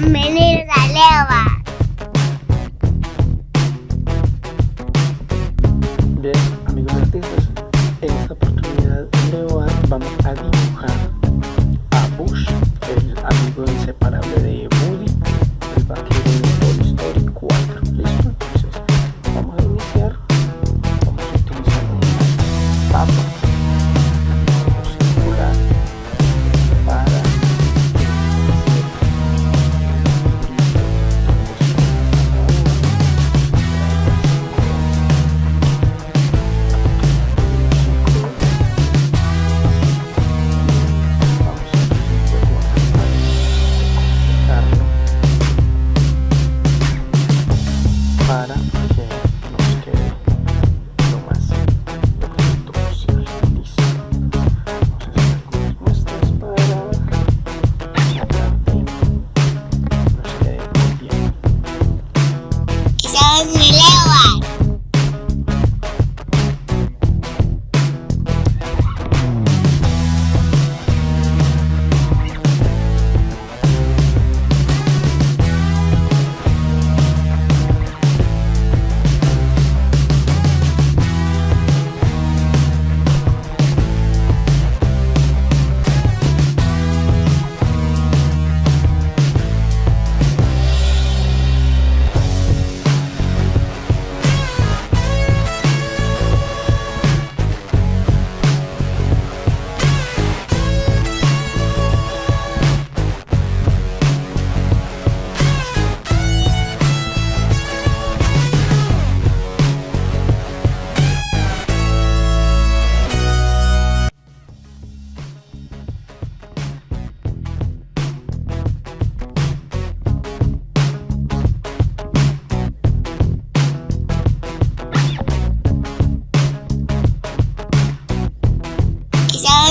Bienvenidos a Leva. Bien, amigos artistas, en esta oportunidad Leo vamos a dibujar a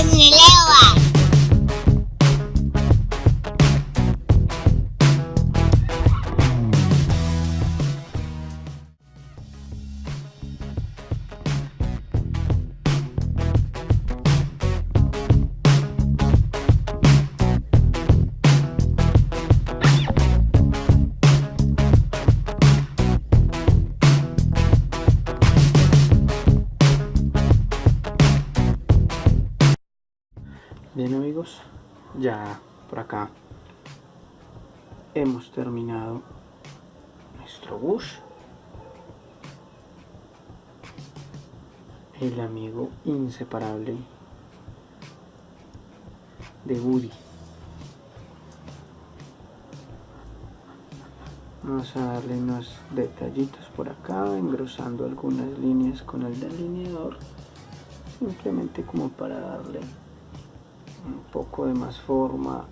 Somos Bien amigos, ya por acá hemos terminado nuestro bus. El amigo inseparable de Woody. Vamos a darle unos detallitos por acá, engrosando algunas líneas con el delineador, simplemente como para darle un poco de más forma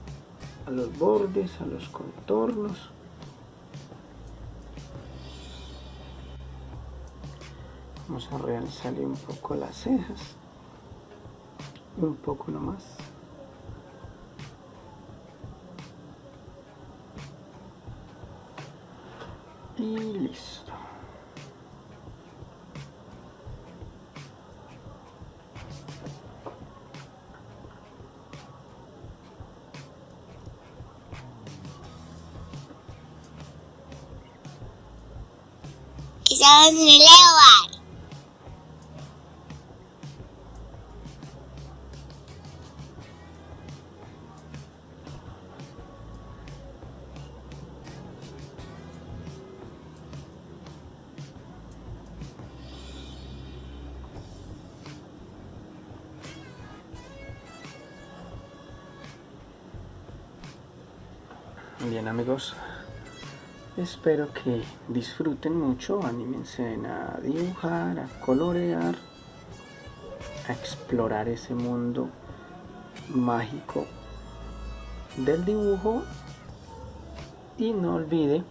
a los bordes, a los contornos. Vamos a realzarle un poco las cejas, un poco nomás. Y listo. Somos mi Leva. Bien amigos, espero que disfruten mucho, anímense a dibujar, a colorear, a explorar ese mundo mágico del dibujo y no olvide,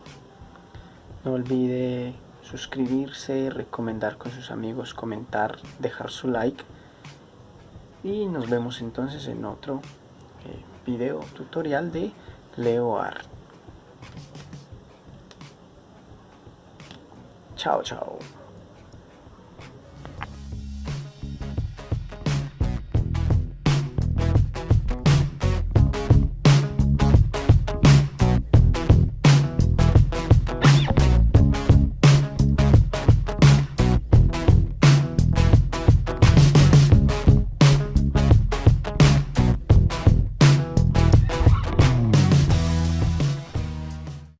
no olvide suscribirse, recomendar con sus amigos, comentar, dejar su like y nos vemos entonces en otro eh, video tutorial de Leo Art. Ciao